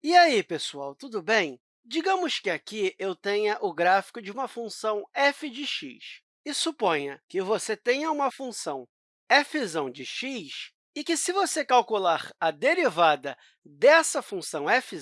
E aí, pessoal, tudo bem? Digamos que aqui eu tenha o gráfico de uma função f de x. E suponha que você tenha uma função f de x e que, se você calcular a derivada dessa função f,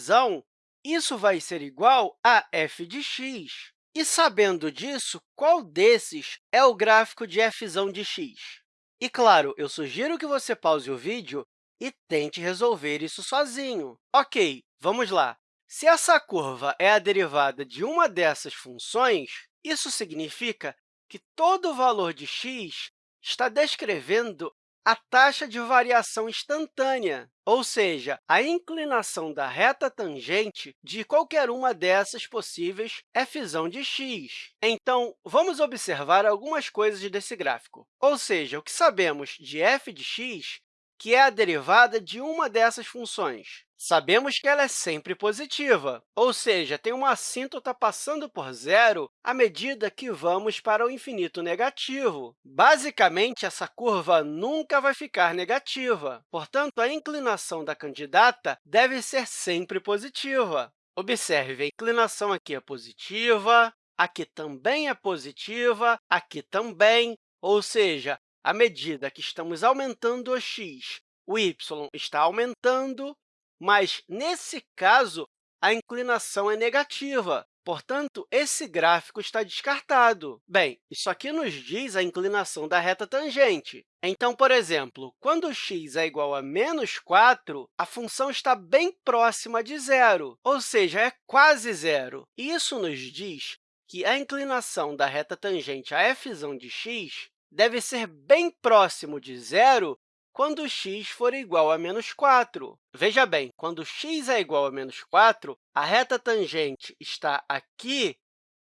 isso vai ser igual a f de x. E, sabendo disso, qual desses é o gráfico de f de x? E, claro, eu sugiro que você pause o vídeo e tente resolver isso sozinho. Ok, vamos lá. Se essa curva é a derivada de uma dessas funções, isso significa que todo valor de x está descrevendo a taxa de variação instantânea, ou seja, a inclinação da reta tangente de qualquer uma dessas possíveis f de x. Então, vamos observar algumas coisas desse gráfico. Ou seja, o que sabemos de f de x que é a derivada de uma dessas funções. Sabemos que ela é sempre positiva, ou seja, tem uma assíntota passando por zero à medida que vamos para o infinito negativo. Basicamente, essa curva nunca vai ficar negativa. Portanto, a inclinação da candidata deve ser sempre positiva. Observe, a inclinação aqui é positiva, aqui também é positiva, aqui também, ou seja, à medida que estamos aumentando o x, o y está aumentando, mas, nesse caso, a inclinação é negativa. Portanto, esse gráfico está descartado. Bem, isso aqui nos diz a inclinação da reta tangente. Então, por exemplo, quando x é igual a menos 4, a função está bem próxima de zero, ou seja, é quase zero. Isso nos diz que a inclinação da reta tangente a f de x deve ser bem próximo de zero quando x for igual a menos 4. Veja bem, quando x é igual a menos 4, a reta tangente está aqui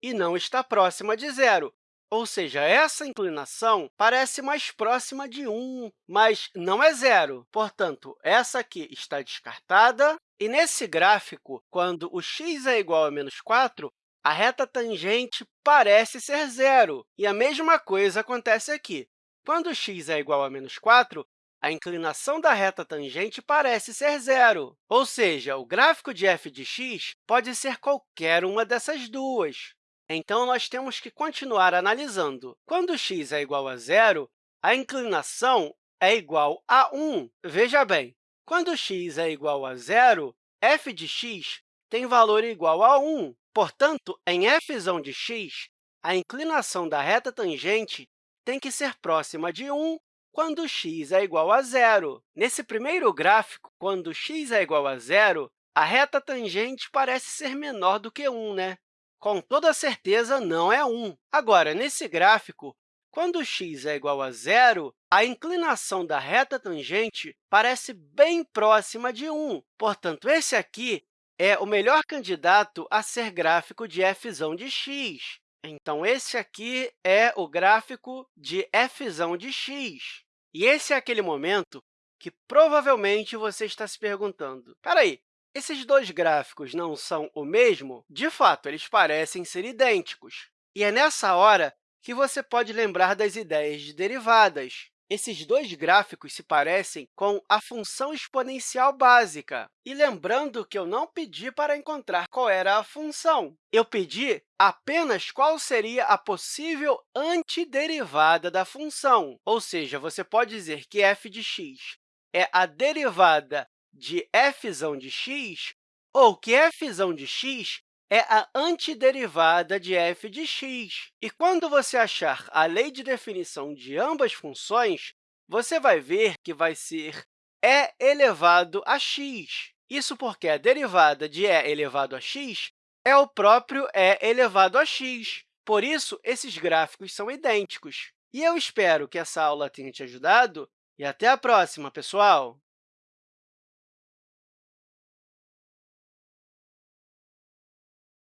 e não está próxima de zero. Ou seja, essa inclinação parece mais próxima de 1, mas não é zero. Portanto, essa aqui está descartada. E nesse gráfico, quando o x é igual a menos 4, a reta tangente parece ser zero. E a mesma coisa acontece aqui. Quando x é igual a menos 4, a inclinação da reta tangente parece ser zero. Ou seja, o gráfico de f de x pode ser qualquer uma dessas duas. Então, nós temos que continuar analisando. Quando x é igual a zero, a inclinação é igual a 1. Veja bem, quando x é igual a zero, f de x tem valor igual a 1. Portanto, em f de x, a inclinação da reta tangente tem que ser próxima de 1 quando x é igual a zero. Nesse primeiro gráfico, quando x é igual a zero, a reta tangente parece ser menor do que 1, né? Com toda certeza, não é 1. Agora, nesse gráfico, quando x é igual a zero, a inclinação da reta tangente parece bem próxima de 1. Portanto, esse aqui é o melhor candidato a ser gráfico de f de x. Então, esse aqui é o gráfico de f de x. E esse é aquele momento que provavelmente você está se perguntando, espera aí, esses dois gráficos não são o mesmo? De fato, eles parecem ser idênticos. E é nessa hora que você pode lembrar das ideias de derivadas. Esses dois gráficos se parecem com a função exponencial básica. E lembrando que eu não pedi para encontrar qual era a função, eu pedi apenas qual seria a possível antiderivada da função. Ou seja, você pode dizer que f de x é a derivada de f de x ou que f de x é a antiderivada de f de x. E quando você achar a lei de definição de ambas funções, você vai ver que vai ser e elevado a x. Isso porque a derivada de e elevado a x é o próprio e elevado a x. Por isso, esses gráficos são idênticos. E eu espero que essa aula tenha te ajudado, e até a próxima, pessoal!